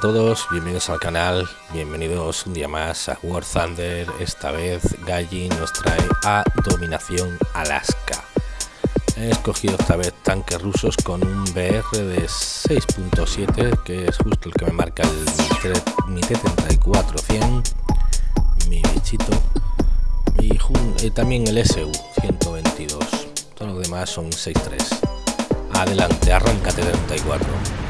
Todos, bienvenidos al canal, bienvenidos un día más a War Thunder, esta vez Gaijin nos trae a Dominación Alaska. He escogido esta vez tanques rusos con un BR de 6.7, que es justo el que me marca el, mi T-34-100, mi bichito, y, también el SU 122, todos los demás son 6.3. Adelante, arranca T-34.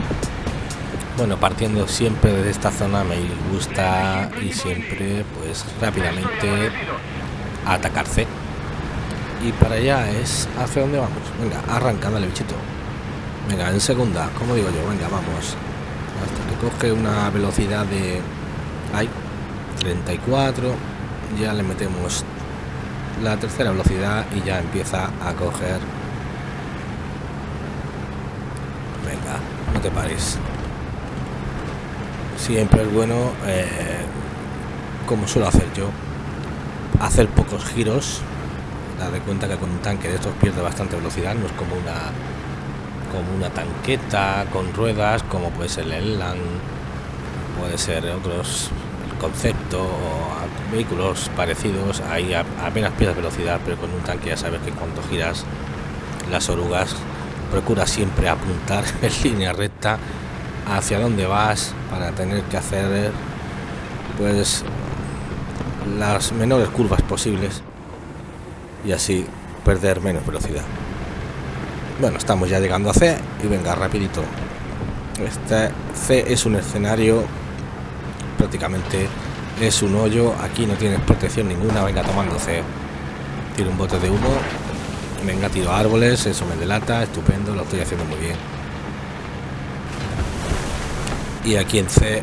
Bueno, partiendo siempre de esta zona me gusta y siempre pues rápidamente atacar C. Y para allá es hacia dónde vamos. Venga, arranca, dale bichito. Venga, en segunda, como digo yo, venga, vamos. Hasta que coge una velocidad de... Ay, 34. Ya le metemos la tercera velocidad y ya empieza a coger... Venga, no te pares siempre es bueno, eh, como suelo hacer yo, hacer pocos giros. Dar de cuenta que con un tanque de estos pierde bastante velocidad, no es como una como una tanqueta con ruedas, como puede ser el Land, puede ser otros conceptos o vehículos parecidos, ahí apenas pierdes velocidad, pero con un tanque ya sabes que cuando giras las orugas procura siempre apuntar en línea recta hacia dónde vas para tener que hacer pues las menores curvas posibles y así perder menos velocidad. Bueno estamos ya llegando a C y venga rapidito. Este C es un escenario prácticamente es un hoyo aquí no tienes protección ninguna venga tomando C. Tiro un bote de humo venga tiro árboles eso me delata estupendo lo estoy haciendo muy bien y aquí en C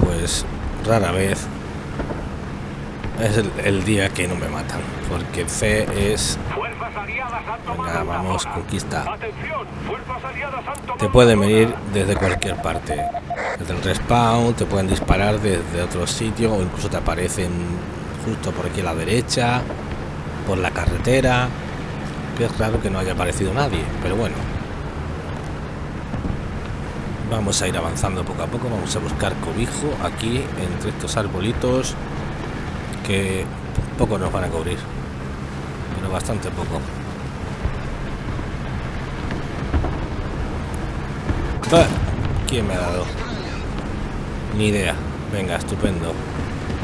pues rara vez es el, día que no me matan porque C es venga vamos conquista. Te pueden venir desde cualquier parte desde el respawn te pueden disparar desde otro sitio o incluso te aparecen justo por aquí a la derecha por la carretera. Que es raro que no haya aparecido nadie pero bueno vamos a ir avanzando poco a poco vamos a buscar cobijo aquí entre estos arbolitos que poco nos van a cubrir pero bastante poco. ¿quién me ha dado? ni idea. Venga estupendo.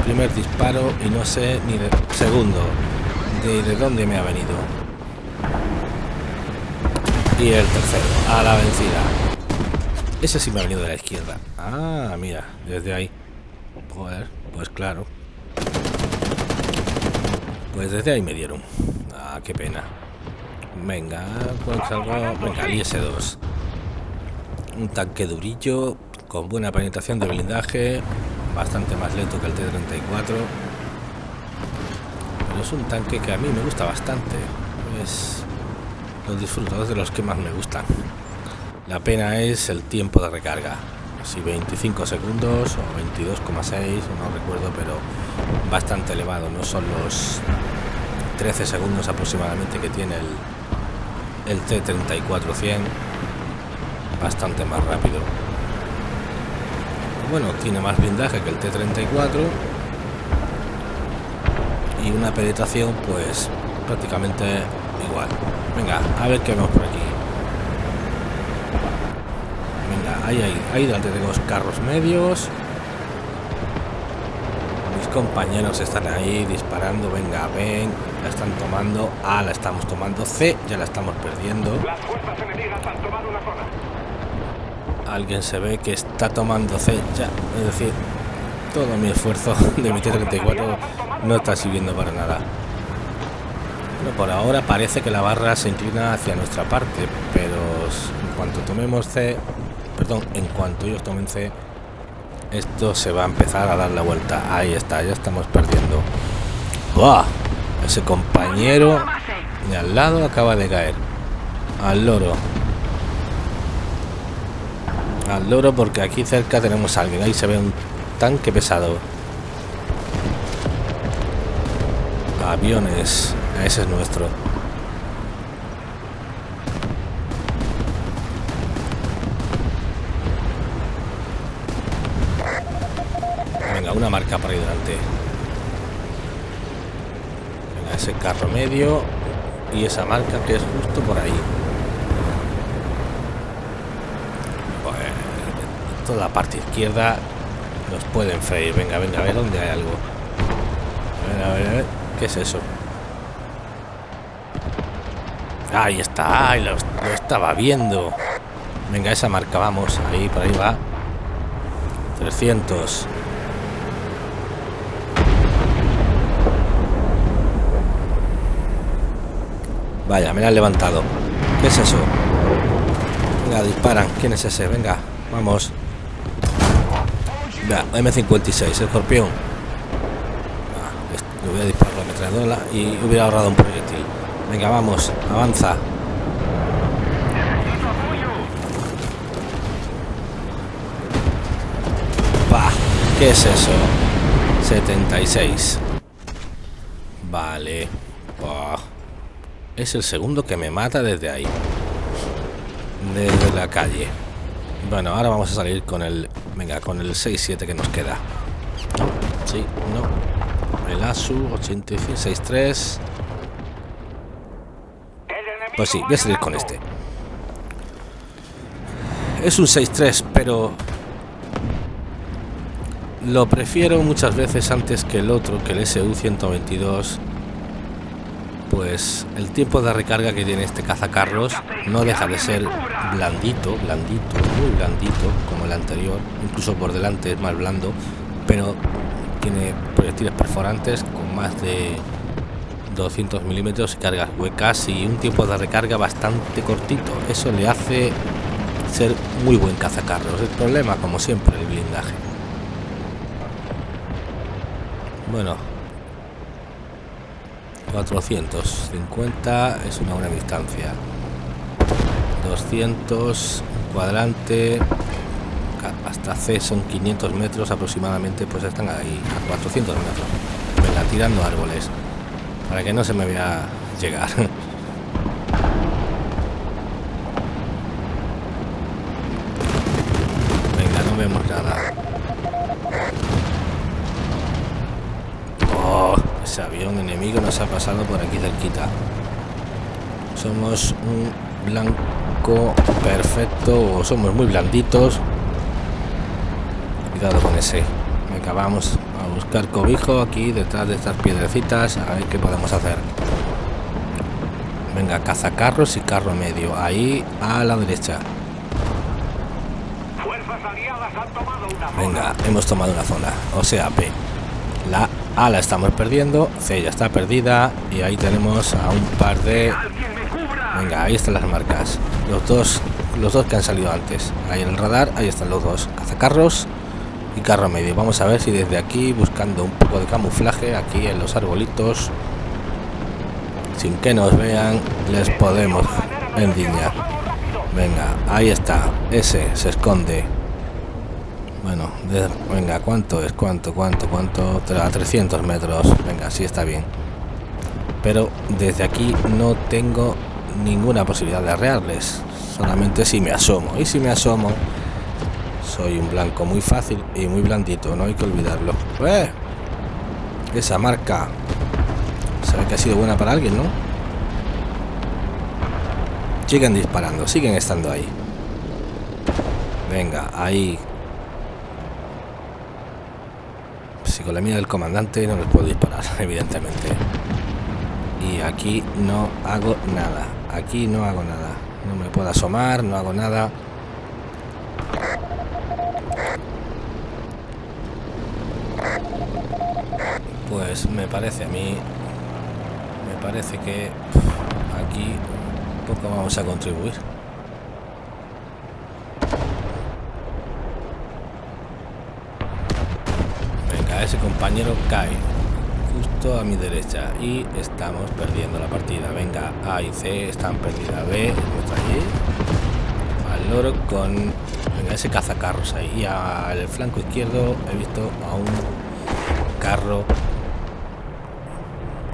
Primer disparo y no sé ni de segundo de, de dónde me ha venido. Y el tercero a la vencida ese sí me ha venido de la izquierda. Ah, mira, desde ahí. Joder, pues claro. Pues desde ahí me dieron. Ah, qué pena. Venga, pues algo... Venga, IS-2. Un tanque durillo, con buena penetración de blindaje, bastante más lento que el T-34. Pero es un tanque que a mí me gusta bastante. Es... Los disfruto, de los que más me gustan. La pena es el tiempo de recarga. Si 25 segundos o 22,6, no recuerdo, pero bastante elevado. No son los 13 segundos aproximadamente que tiene el, el T-34-100. Bastante más rápido. Bueno, tiene más blindaje que el T-34. Y una penetración pues prácticamente igual. Venga, a ver qué vemos por aquí. Ahí, ahí, ahí delante tenemos carros medios. Mis compañeros están ahí disparando. Venga, ven. La están tomando. A, la estamos tomando. C, ya la estamos perdiendo. Alguien se ve que está tomando C ya. Es decir, todo mi esfuerzo de mi T-34 no está sirviendo para nada. Bueno, por ahora parece que la barra se inclina hacia nuestra parte, pero en cuanto tomemos C en cuanto ellos tomen C, esto se va a empezar a dar la vuelta. Ahí está, ya estamos perdiendo. ¡Buah! Ese compañero de al lado acaba de caer. Al loro. Al loro porque aquí cerca tenemos a alguien. Ahí se ve un tanque pesado. Aviones. Ese es nuestro. Marca para ahí delante. Venga, ese carro medio y esa marca que es justo por ahí. toda la parte izquierda nos pueden freír. Venga, venga, a ver dónde hay algo. A ver, a ver, a ver. ¿Qué es eso? Ahí está, ahí lo, lo estaba viendo. Venga, esa marca, vamos. Ahí, por ahí va. 300. Vaya, me la han levantado. ¿Qué es eso? Venga, disparan. ¿Quién es ese? Venga, vamos. Venga, M56, escorpión. Ah, le voy a disparar la ametralladora y hubiera ahorrado un proyectil. Venga, vamos, avanza. Bah, ¿qué es eso? 76. Vale. Es el segundo que me mata desde ahí. Desde la calle. Bueno, ahora vamos a salir con el... Venga, con el 6-7 que nos queda. No, sí, no. El ASU 8563. Pues sí, voy a salir con este. Es un 6-3, pero... Lo prefiero muchas veces antes que el otro, que el SU-122 pues el tiempo de recarga que tiene este cazacarros no deja de ser blandito, blandito, muy blandito, como el anterior, incluso por delante es más blando, pero tiene proyectiles perforantes con más de 200 milímetros y cargas huecas y un tiempo de recarga bastante cortito. Eso le hace ser muy buen cazacarros. El problema, como siempre, el blindaje. Bueno, 450 es una buena distancia. 200 cuadrante hasta C son 500 metros aproximadamente pues están ahí a 400 metros. Venga tirando árboles para que no se me vea llegar. Venga no vemos nada Ese avión enemigo nos ha pasado por aquí cerquita. Somos un blanco perfecto o somos muy blanditos. Cuidado con ese. Venga, vamos a buscar cobijo aquí detrás de estas piedrecitas. A ver qué podemos hacer. Venga, cazacarros y carro medio. Ahí a la derecha. Venga, hemos tomado una zona. O sea, P. La A la estamos perdiendo, C ya está perdida y ahí tenemos a un par de... Venga, ahí están las marcas. Los dos, los dos que han salido antes. Ahí en el radar, ahí están los dos. Cazacarros y carro medio. Vamos a ver si desde aquí, buscando un poco de camuflaje, aquí en los arbolitos, sin que nos vean, les podemos endiñar. Venga, ahí está. Ese se esconde. Bueno, venga, ¿cuánto es? ¿Cuánto? ¿Cuánto? ¿Cuánto? A 300 metros. Venga, sí está bien. Pero desde aquí no tengo ninguna posibilidad de arrearles. Solamente si me asomo. Y si me asomo, soy un blanco muy fácil y muy blandito. No hay que olvidarlo. ¡Eh! Esa marca. Sabe que ha sido buena para alguien, ¿no? Siguen disparando, siguen estando ahí. Venga, ahí si con la mía del comandante no les puedo disparar, evidentemente. Y aquí no hago nada. Aquí no hago nada. No me puedo asomar, no hago nada. Pues me parece a mí... Me parece que aquí poco vamos a contribuir. Ese compañero cae justo a mi derecha y estamos perdiendo la partida. Venga, A y C están perdidas. B, allí. Al loro con venga, ese cazacarros ahí. Al flanco izquierdo he visto a un carro.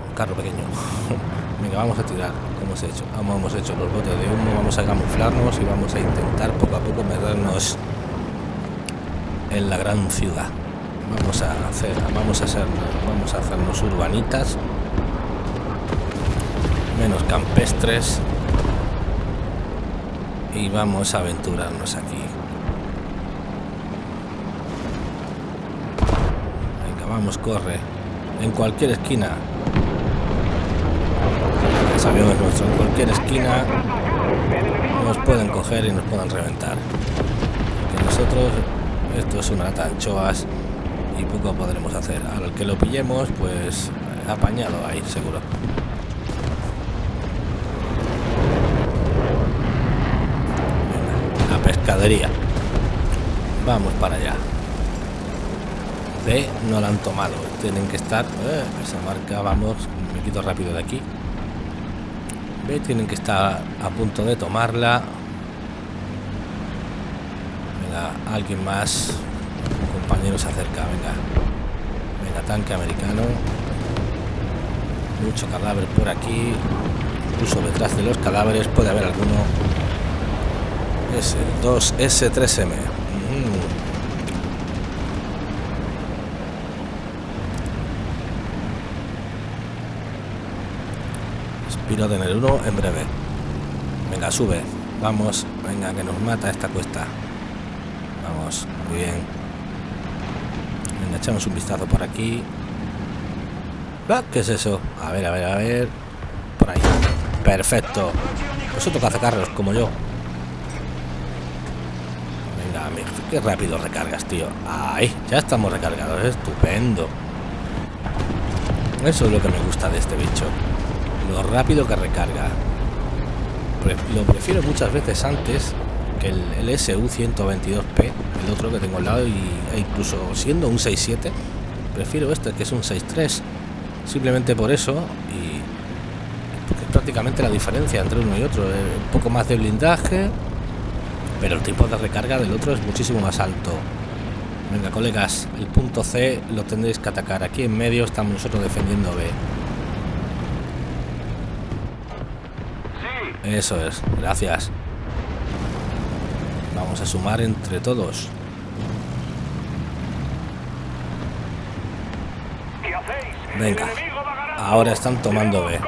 Un carro pequeño. venga, vamos a tirar. Como hemos hecho? Como hemos hecho los botes de humo. Vamos a camuflarnos y vamos a intentar poco a poco meternos en la gran ciudad. Vamos a hacer vamos a hacer vamos a hacernos urbanitas. Menos campestres. Y vamos a aventurarnos aquí. Venga vamos corre. En cualquier esquina. Sabemos nuestro en cualquier esquina nos pueden coger y nos pueden reventar. Que nosotros esto es una lata de anchoas y poco podremos hacer. Al que lo pillemos, pues apañado ahí, seguro. la pescadería. Vamos para allá. B no la han tomado. Tienen que estar... Eh, esa marca, vamos, me quito rápido de aquí. B tienen que estar a punto de tomarla. Alguien más compañero se acerca, venga. Venga, tanque americano. Mucho cadáver por aquí. Incluso detrás de los cadáveres puede haber alguno. Es el 2S3M. Espiro tener uno en breve. Venga, sube. Vamos. Venga, que nos mata esta cuesta. Vamos. Muy bien echamos un vistazo por aquí. ¿Qué es eso? A ver, a ver, a ver. Por ahí. Perfecto. Vosotros carros como yo. Venga, mira, qué rápido recargas, tío. Ahí, ya estamos recargados. Estupendo. Eso es lo que me gusta de este bicho. Lo rápido que recarga. Lo prefiero muchas veces antes que el, SU-122P, el otro que tengo al lado, y, e incluso siendo un 6.7, prefiero este que es un 6.3, simplemente por eso, y porque es prácticamente la diferencia entre uno y otro, un poco más de blindaje, pero el tiempo de recarga del otro es muchísimo más alto. Venga, colegas, el punto C lo tendréis que atacar. Aquí en medio estamos nosotros defendiendo B. Eso es, gracias. Vamos a sumar entre todos. Venga, ahora están tomando B.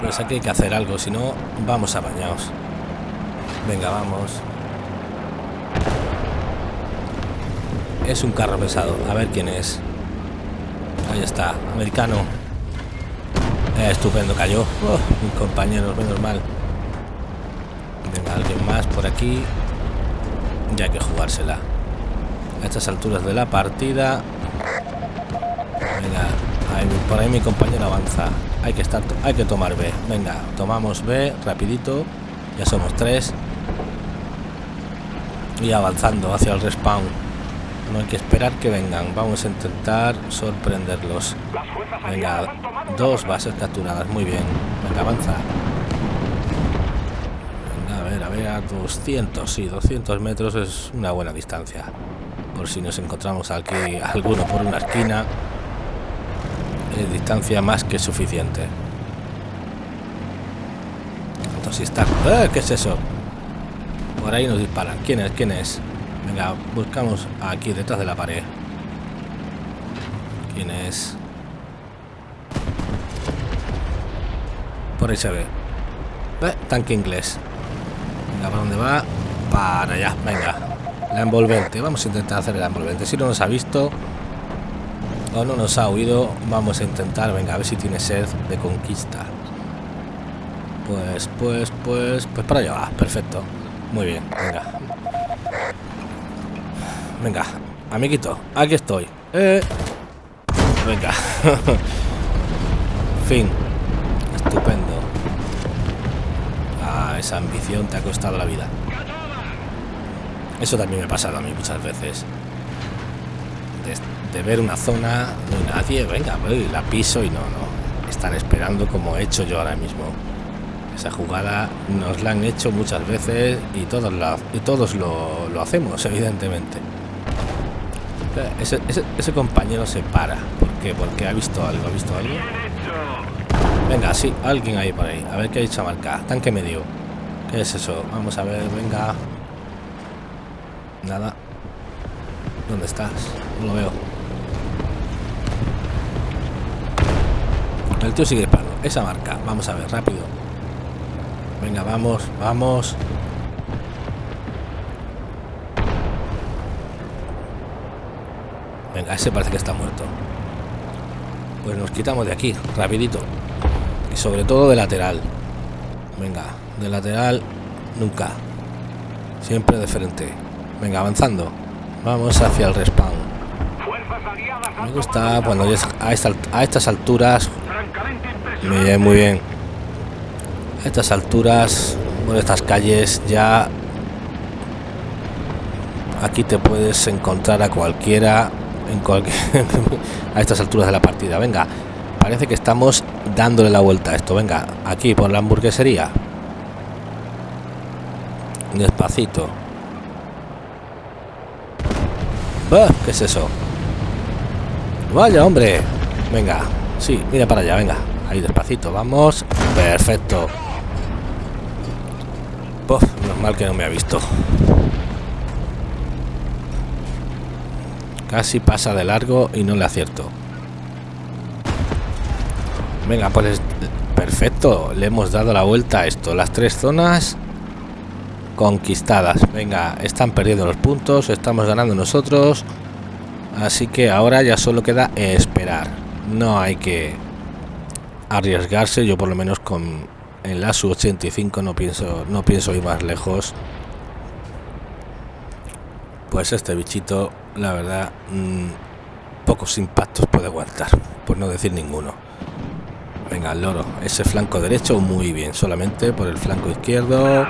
Pues aquí hay que hacer algo, si no, vamos a bañaos. Venga, vamos. Es un carro pesado, a ver quién es. Ahí está, americano. Eh, estupendo, cayó. Oh, mi compañero, menos mal. Venga, alguien más por aquí. Ya hay que jugársela. A estas alturas de la partida. Venga, por ahí mi compañero avanza. Hay que estar, hay que tomar B. Venga, tomamos B rapidito. Ya somos tres. Y avanzando hacia el respawn. No hay que esperar que vengan. Vamos a intentar sorprenderlos. Venga, dos bases capturadas. Muy bien. Venga, avanza a ver, a 200, sí, 200 metros es una buena distancia. Por si nos encontramos aquí alguno por una esquina, es distancia más que suficiente. Entonces. ¡Eh! ¿Qué es eso? Por ahí nos disparan. ¿Quién es? ¿Quién es? Venga, buscamos aquí detrás de la pared. ¿Quién es? Por ahí se ve. Eh, tanque inglés. ¿Para dónde va? Para allá, venga. La envolvente. Vamos a intentar hacer la envolvente. Si no nos ha visto o no nos ha oído, vamos a intentar, venga, a ver si tiene sed de conquista. Pues, pues, pues, pues para allá va. Perfecto. Muy bien, venga. Venga, amiguito, aquí estoy. Eh. Venga. fin. Estupendo esa ambición te ha costado la vida. Eso también me ha pasado a mí muchas veces. De, ver una zona, hay nadie, venga, la piso y no, no. Están esperando como he hecho yo ahora mismo. Esa jugada nos la han hecho muchas veces y todos, la, todos lo, hacemos, evidentemente. Ese, compañero se para. ¿Por qué? Porque ha visto algo, ha visto algo. Venga, sí, alguien ahí por ahí. A ver qué ha dicho marca. Tanque medio. ¿Qué es eso? Vamos a ver, venga. Nada. ¿Dónde estás? No lo veo. El tío sigue disparando. Esa marca. Vamos a ver, rápido. Venga, vamos, vamos. Venga, ese parece que está muerto. Pues nos quitamos de aquí, rapidito. Y sobre todo de lateral. Venga, de lateral nunca. Siempre de frente. Venga, avanzando. Vamos hacia el respawn. Me gusta cuando a, a estas alturas. Muy bien, muy bien. A estas alturas, por estas calles, ya aquí te puedes encontrar a cualquiera en cualquier a estas alturas de la partida. Venga, parece que estamos dándole la vuelta a esto. Venga, aquí por la hamburguesería. Despacito. ¿Qué es eso? Vaya, hombre. Venga. Sí, mira para allá, venga. Ahí despacito, vamos. Perfecto. Uf, normal que no me ha visto. Casi pasa de largo y no le acierto. Venga, pues perfecto. Le hemos dado la vuelta a esto. Las tres zonas conquistadas. Venga, están perdiendo los puntos, estamos ganando nosotros. Así que ahora ya solo queda esperar. No hay que arriesgarse. Yo por lo menos con el ASU 85 no pienso, no pienso ir más lejos. Pues este bichito, la verdad, mm, pocos impactos puede aguantar, por no decir ninguno. Venga, el loro, ese flanco derecho muy bien, solamente por el flanco izquierdo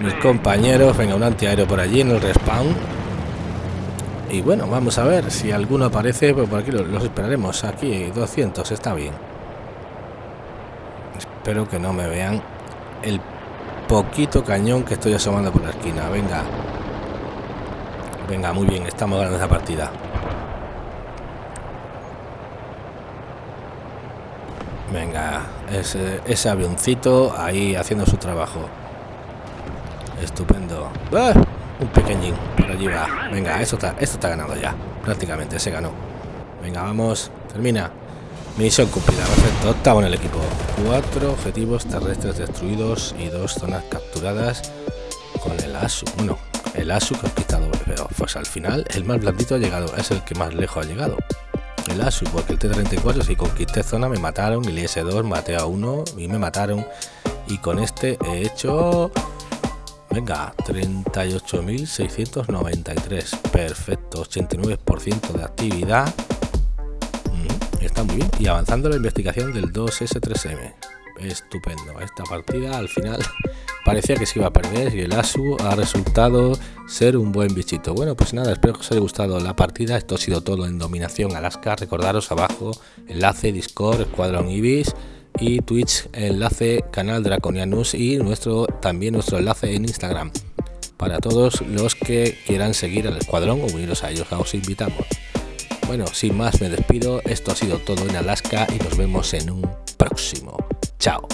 mis compañeros. Venga, un antiaéreo por allí en el respawn. Y bueno, vamos a ver si alguno aparece. Pues por aquí los, esperaremos. Aquí 200, está bien. Espero que no me vean el poquito cañón que estoy asomando por la esquina. Venga. Venga, muy bien, estamos ganando esa partida. Venga, ese, ese avioncito ahí haciendo su trabajo. Estupendo. ¡Ah! Un pequeñín. Por allí va. Venga, esto está, esto está ganado ya. Prácticamente se ganó. Venga, vamos. Termina. Misión cumplida. Perfecto. Octavo en el equipo. Cuatro objetivos terrestres destruidos y dos zonas capturadas con el ASU. Bueno, el ASU conquistado. Pero pues al final el más blandito ha llegado. Es el que más lejos ha llegado. El ASU, porque el T-34 si conquisté zona me mataron. El IS-2 maté a uno y me mataron. Y con este he hecho Venga, 38.693. Perfecto, 89% de actividad. Mm, está muy bien. Y avanzando la investigación del 2S3M. Estupendo. Esta partida al final parecía que se iba a perder y el ASU ha resultado ser un buen bichito. Bueno, pues nada, espero que os haya gustado la partida. Esto ha sido todo en Dominación Alaska. Recordaros abajo enlace Discord, Escuadrón Ibis y Twitch enlace canal Draconianus y nuestro también nuestro enlace en Instagram. Para todos los que quieran seguir al escuadrón o uniros a ellos os invitamos. Bueno sin más me despido. Esto ha sido todo en Alaska y nos vemos en un próximo. Chao